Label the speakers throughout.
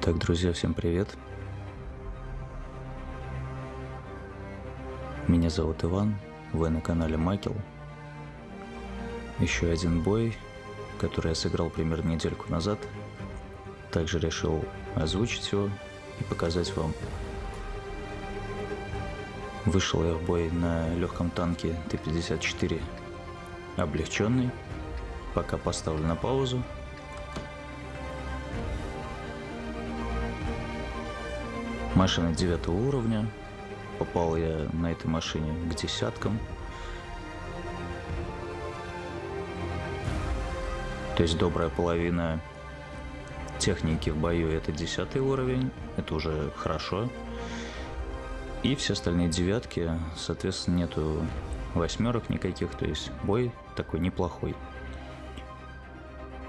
Speaker 1: Итак, друзья, всем привет. Меня зовут Иван, вы на канале Макел. Еще один бой, который я сыграл примерно недельку назад. Также решил озвучить его и показать вам. Вышел я в бой на легком танке Т-54 облегченный. Пока поставлю на паузу. Машина девятого уровня. Попал я на этой машине к десяткам. То есть добрая половина техники в бою это десятый уровень. Это уже хорошо. И все остальные девятки, соответственно, нету восьмерок никаких. То есть бой такой неплохой.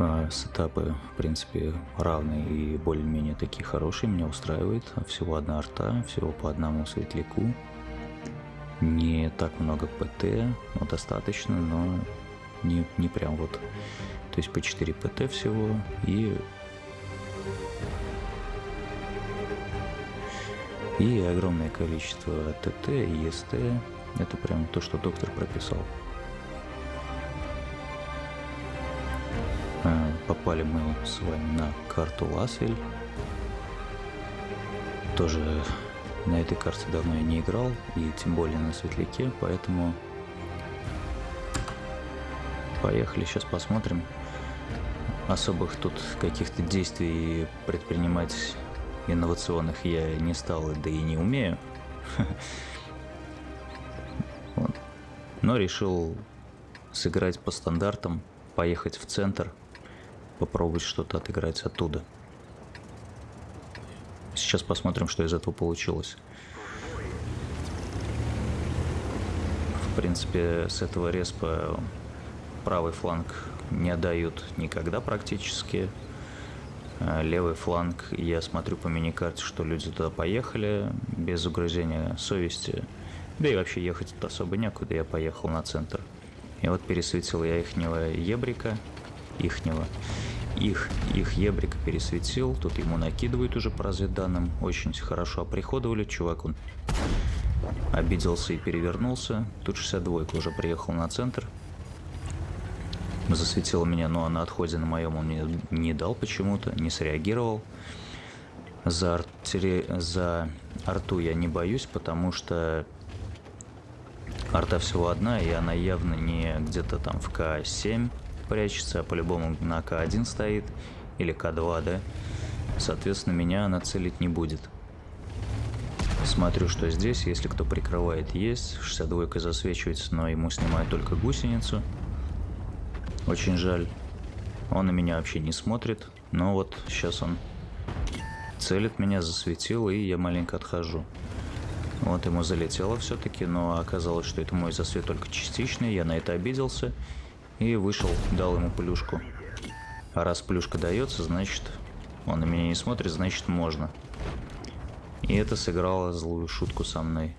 Speaker 1: А, сетапы, в принципе, равные и более-менее такие хорошие, меня устраивает. Всего одна арта, всего по одному светляку. Не так много ПТ, но достаточно, но не, не прям вот. То есть по 4 ПТ всего и... И огромное количество ТТ и СТ. Это прям то, что доктор прописал. Попали мы с вами на карту Ласвель. Тоже на этой карте давно я не играл, и тем более на светляке, поэтому поехали, сейчас посмотрим. Особых тут каких-то действий предпринимать инновационных я не стал, да и не умею. Но решил сыграть по стандартам, поехать в центр – попробовать что-то отыграть оттуда. Сейчас посмотрим, что из этого получилось. В принципе, с этого респа правый фланг не отдают никогда практически. А левый фланг, я смотрю по миникарте, что люди туда поехали без угрызения совести. Да и вообще ехать тут особо некуда, я поехал на центр. И вот пересветил я ихнего ебрика, ихнего. Их, их ебрик пересветил, тут ему накидывают уже по разведданным, очень хорошо оприходовали, чувак он обиделся и перевернулся, тут 62 уже приехал на центр, засветил меня, но на отходе на моем он мне не дал почему-то, не среагировал. За, артери... за арту я не боюсь, потому что арта всего одна, и она явно не где-то там в К7, прячется, а по-любому на К1 стоит или К2, да? Соответственно, меня она целить не будет. Смотрю, что здесь, если кто прикрывает, есть. 62 засвечивается, но ему снимают только гусеницу. Очень жаль. Он на меня вообще не смотрит. Но вот сейчас он целит меня, засветил, и я маленько отхожу. Вот ему залетело все-таки, но оказалось, что это мой засвет только частичный. Я на это обиделся и вышел, дал ему плюшку. А раз плюшка дается, значит, он на меня не смотрит, значит можно. И это сыграло злую шутку со мной.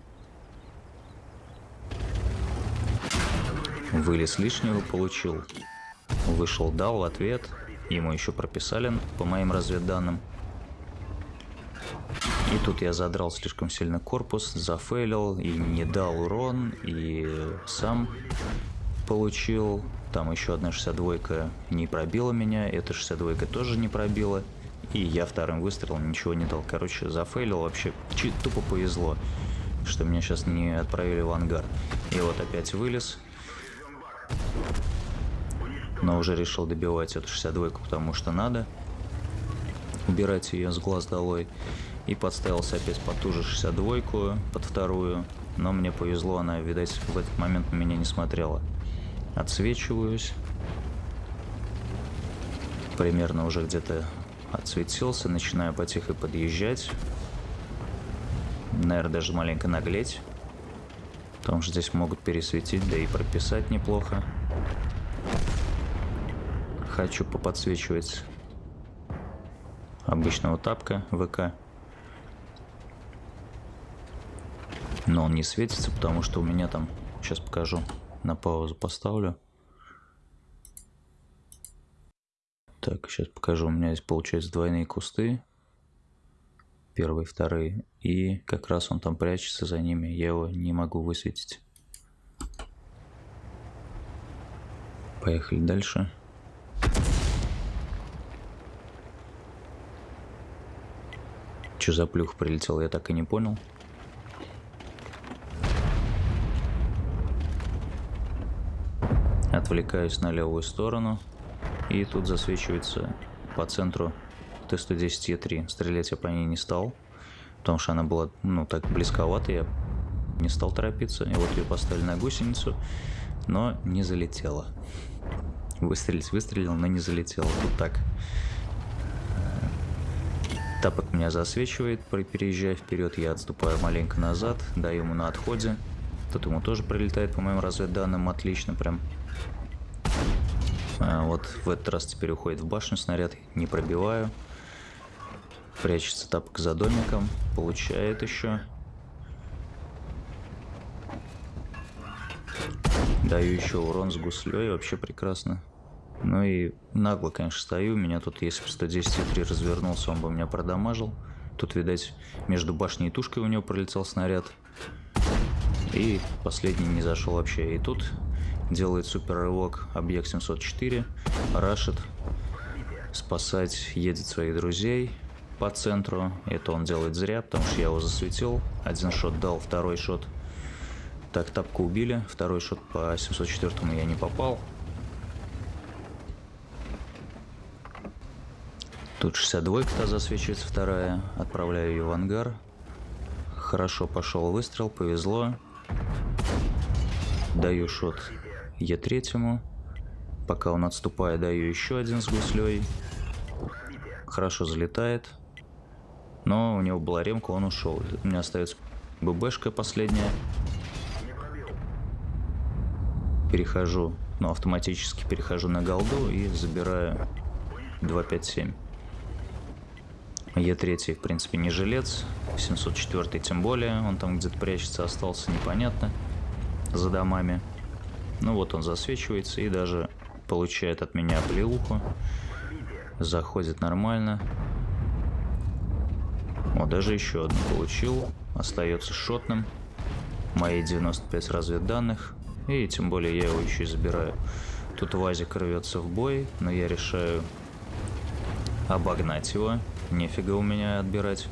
Speaker 1: Вылез лишнего получил. Вышел, дал ответ. Ему еще прописали по моим разведданным. И тут я задрал слишком сильно корпус, зафейлил и не дал урон, и сам получил. Там еще одна 62 не пробила меня, эта 62 тоже не пробила. И я вторым выстрелом ничего не дал. Короче, зафейлил вообще. Тупо повезло, что меня сейчас не отправили в ангар. И вот опять вылез. Но уже решил добивать эту 62 потому что надо. Убирать ее с глаз долой. И подставился опять под ту же 62 под вторую. Но мне повезло, она, видать, в этот момент на меня не смотрела отсвечиваюсь. Примерно уже где-то отсветился, начинаю потихо подъезжать. Наверное, даже маленько наглеть. Потому что здесь могут пересветить, да и прописать неплохо. Хочу поподсвечивать обычного тапка ВК. Но он не светится, потому что у меня там, сейчас покажу, на паузу поставлю. Так, сейчас покажу. У меня здесь получается двойные кусты. Первый, второй. И как раз он там прячется за ними. Я его не могу высветить. Поехали дальше. Что за плюх прилетел, я так и не понял. Отвлекаюсь на левую сторону. И тут засвечивается по центру Т-110Е3. Стрелять я по ней не стал, потому что она была, ну, так близковато, я не стал торопиться. И вот ее поставили на гусеницу, но не залетела. Выстрелить выстрелил, но не залетела. Тут так. Тапок меня засвечивает, переезжая вперед, я отступаю маленько назад, даю ему на отходе. Тут ему тоже прилетает, по моим разведданным, отлично прям. А вот в этот раз теперь уходит в башню снаряд, не пробиваю. Прячется тапок за домиком, получает еще. Даю еще урон с гуслей, вообще прекрасно. Ну и нагло, конечно, стою. Меня тут, если бы 110 развернулся, он бы меня продамажил. Тут, видать, между башней и тушкой у него пролетел снаряд. И последний не зашел вообще. И тут делает супер рывок объект 704, рашит, спасать едет своих друзей по центру. Это он делает зря, потому что я его засветил. Один шот дал, второй шот. Так, тапку убили. Второй шот по 704 я не попал. Тут 62-ка засвечивается вторая. Отправляю ее в ангар. Хорошо пошел выстрел, повезло. Даю шот Е3. Пока он отступает, даю еще один с гуслей. Хорошо залетает. Но у него была ремка, он ушел. У меня остается ББшка последняя. Перехожу, ну автоматически перехожу на голду и забираю 257. Е3, в принципе, не жилец. 704 тем более. Он там где-то прячется, остался непонятно. За домами. Ну вот он засвечивается и даже получает от меня плеуху. Заходит нормально. Вот даже еще одну получил. Остается шотным. Мои 95 разведданных. И тем более я его еще и забираю. Тут Вазик рвется в бой, но я решаю обогнать его. Нефига у меня отбирать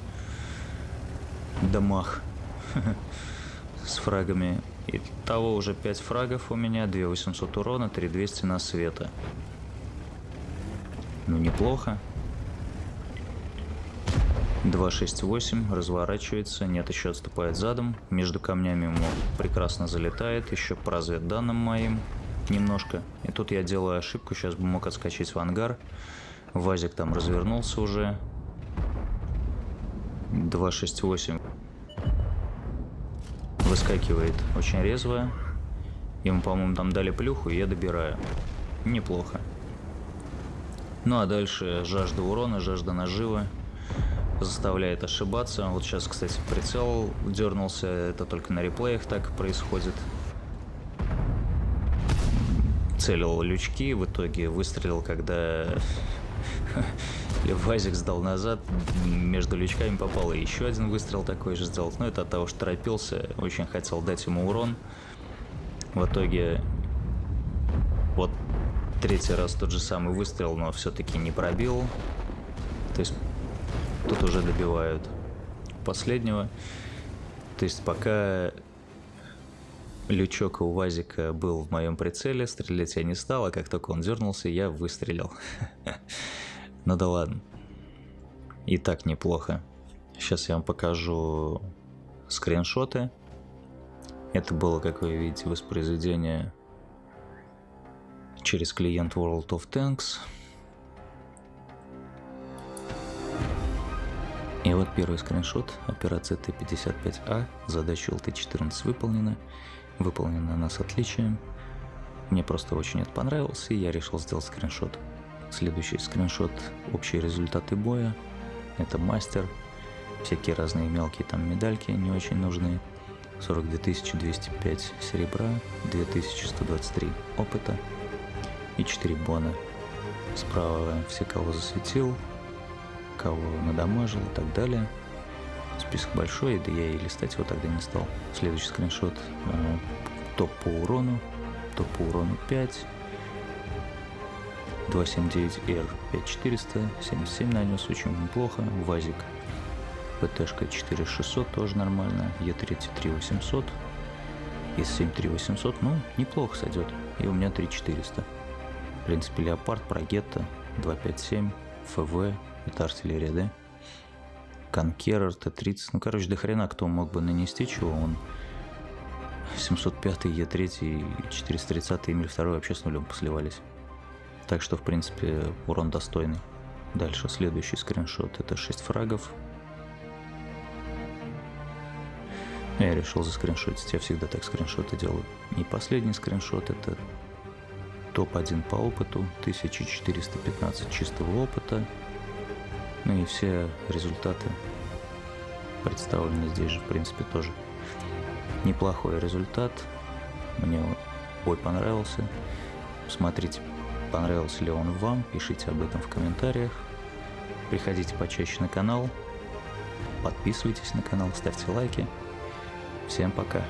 Speaker 1: дамаг с фрагами. И того уже 5 фрагов у меня, 2800 урона, 3200 на света. Ну, неплохо. 268 разворачивается, нет, еще отступает задом. Между камнями ему прекрасно залетает, еще по разведданным моим немножко. И тут я делаю ошибку, сейчас бы мог отскочить в ангар. Вазик там развернулся уже. 268 выскакивает очень резво. Ему, по-моему, там дали плюху, и я добираю. Неплохо. Ну а дальше жажда урона, жажда нажива заставляет ошибаться. Вот сейчас, кстати, прицел дернулся, это только на реплеях так происходит. Целил лючки, в итоге выстрелил, когда Вазик сдал назад, между лючками попал и еще один выстрел такой же сделать. Но это от того, что торопился, очень хотел дать ему урон. В итоге вот третий раз тот же самый выстрел, но все-таки не пробил. То есть тут уже добивают последнего. То есть пока лючок у Вазика был в моем прицеле, стрелять я не стал, а как только он дернулся, я выстрелил. Ну да ладно. И так неплохо. Сейчас я вам покажу скриншоты. Это было, как вы видите, воспроизведение через клиент World of Tanks. И вот первый скриншот. Операция Т-55А. Задача ЛТ-14 выполнена. Выполнена она с отличием. Мне просто очень это понравилось, и я решил сделать скриншот. Следующий скриншот – общие результаты боя. Это мастер. Всякие разные мелкие там медальки не очень нужны. 42 205 серебра, 2123 опыта и 4 бона. Справа все, кого засветил, кого надамажил и так далее. Список большой, да я и листать его тогда не стал. Следующий скриншот. Э, топ по урону. Топ по урону 5. 279R 5400. 77 нанес, очень неплохо. Вазик. ПТшка 4600 тоже нормально. Е3 3800. С7 3800, ну, неплохо сойдет. И у меня 3400. В принципе, Леопард, Прогетта, 257, ФВ, это артиллерия, да? Конкерер, Т-30. Ну, короче, до хрена кто мог бы нанести чего. Он 705 Е3 и 430 Эмиль 2 вообще с нулем посливались. Так что, в принципе, урон достойный. Дальше следующий скриншот. Это 6 фрагов. Я решил заскриншотить. Я всегда так скриншоты делаю. И последний скриншот это топ-1 по опыту. 1415 чистого опыта. Ну и все результаты представлены здесь же, в принципе, тоже. Неплохой результат. Мне бой понравился. Смотрите, понравился ли он вам, пишите об этом в комментариях. Приходите почаще на канал, подписывайтесь на канал, ставьте лайки. Всем пока.